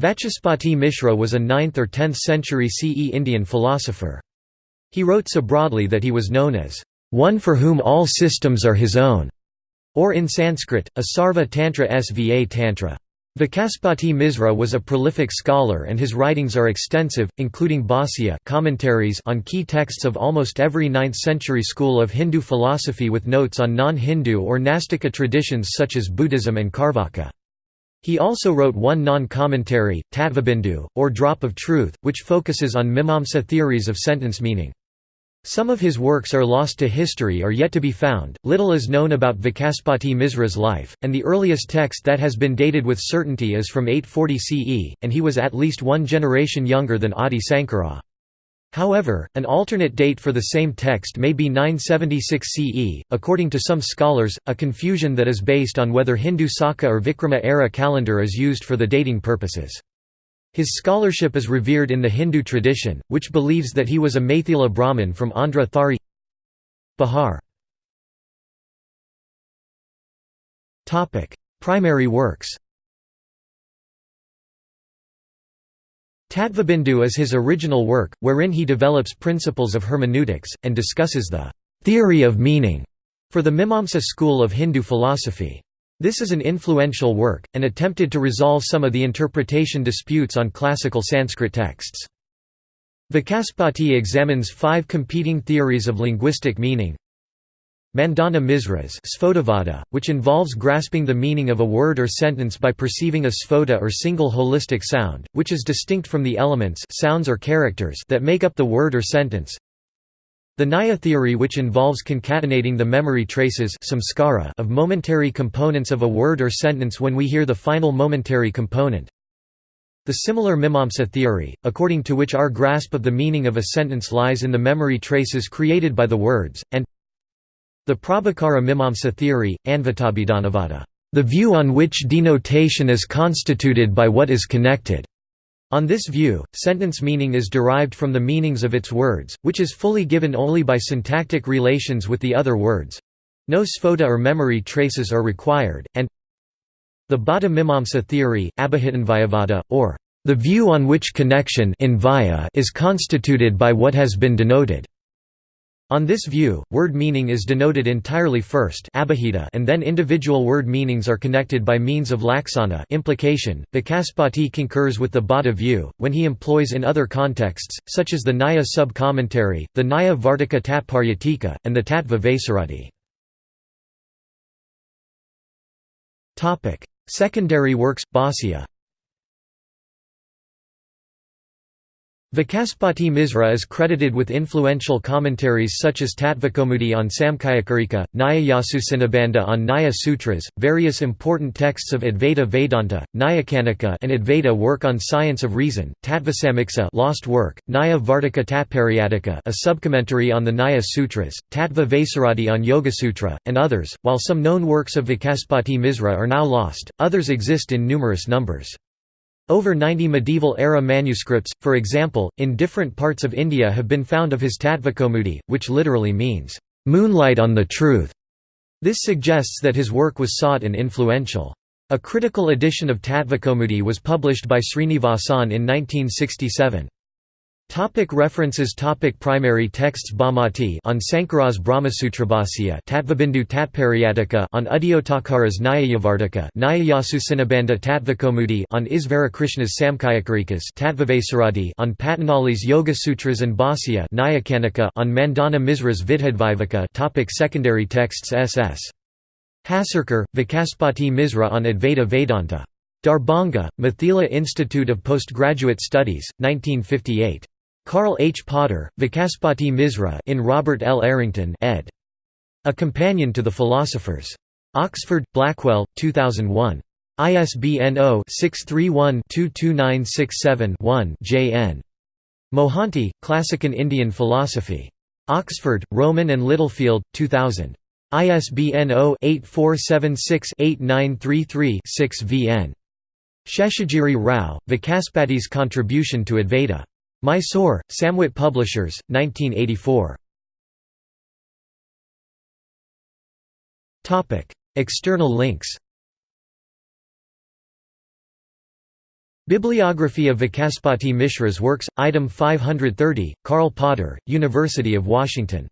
Vachaspati Mishra was a 9th or 10th century CE Indian philosopher. He wrote so broadly that he was known as, "...one for whom all systems are his own", or in Sanskrit, a Sarva Tantra Sva Tantra. Vachaspati Misra was a prolific scholar and his writings are extensive, including Bhāsya commentaries on key texts of almost every 9th-century school of Hindu philosophy with notes on non-Hindu or Nastika traditions such as Buddhism and Carvaka. He also wrote one non-commentary, Tattvabindu, or Drop of Truth, which focuses on Mimamsa theories of sentence meaning. Some of his works are lost to history or yet to be found. Little is known about Vachaspati Misra's life, and the earliest text that has been dated with certainty is from 840 CE, and he was at least one generation younger than Adi Sankara. However, an alternate date for the same text may be 976 CE, according to some scholars, a confusion that is based on whether Hindu Saka or Vikrama era calendar is used for the dating purposes. His scholarship is revered in the Hindu tradition, which believes that he was a Maithila Brahmin from Andhra Thari Bihar. Primary works Tattvabindu is his original work, wherein he develops principles of hermeneutics, and discusses the «theory of meaning» for the Mimamsa school of Hindu philosophy. This is an influential work, and attempted to resolve some of the interpretation disputes on classical Sanskrit texts. Vachaspati examines five competing theories of linguistic meaning. Mandana Misras which involves grasping the meaning of a word or sentence by perceiving a sphota or single holistic sound, which is distinct from the elements sounds or characters that make up the word or sentence. The Nyaya theory which involves concatenating the memory traces samskara of momentary components of a word or sentence when we hear the final momentary component. The similar Mimamsa theory, according to which our grasp of the meaning of a sentence lies in the memory traces created by the words, and the Prabhakara Mimamsa theory, Anvitabhidhanavada, the view on which denotation is constituted by what is connected. On this view, sentence meaning is derived from the meanings of its words, which is fully given only by syntactic relations with the other words. No sphota or memory traces are required, and the Bhatta Mimamsa theory, Abhihitanvayavada, or the view on which connection is constituted by what has been denoted. On this view, word meaning is denoted entirely first and then individual word meanings are connected by means of laksana implication. Vachaspati concurs with the Bhatta view, when he employs in other contexts, such as the Nyaya sub-commentary, the Nyaya Vartika Tatparyatika, and the Tattva Vaisarati. Secondary works, Bhāsya Vachaspati Misra is credited with influential commentaries such as Tattvakoumudi on Samkhyakarika, Nyaya on Nyaya Sutras, various important texts of Advaita Vedanta, Nyayakanika an Advaita work on science of reason, Tattvasamiksa lost work, Nyaya Vartika Tatparyatika a subcommentary on the Nyaya Sutras, Tattva Vaisarati on Yoga-sutra, and others. While some known works of Vachaspati Misra are now lost, others exist in numerous numbers. Over 90 medieval-era manuscripts, for example, in different parts of India have been found of his Tattvakoumudi, which literally means, "...moonlight on the truth". This suggests that his work was sought and influential. A critical edition of Tattvakoumudi was published by Srinivasan in 1967. Topic references Topic Primary texts Bhamati on Sankara's Brahmasutrabhasya Tattvabindu Tatparyatika on Uddyotakara's Nyayavartika Nyayayasu Tattvakoumudi on Isvarakrishna's Samkhyakarikas Tattvavaisarati on Patanjali's Yoga Sutras and Bhāsya Nyayakanika on Mandana Misra's Vidhiviveka Topic Secondary texts S.S. Hasurkar, Vachaspati Misra on Advaita Vedanta. Darbhanga, Mithila Institute of Postgraduate Studies, 1958. Karl H. Potter, Vachaspati Misra in Robert L. Arrington ed. A Companion to the Philosophers. Oxford, Blackwell, 2001. ISBN 0-631-22967-1 J.N. Mohanty, Classic in Indian Philosophy. Oxford, Rowman and Littlefield, 2000. ISBN 0-8476-8933-6 VN. Sheshagiri Rao, Vachaspati's Contribution to Advaita. Mysore, Samvit Publishers, 1984. External links Bibliography of Vachaspati Mishra's works, item 530, Karl Potter, University of Washington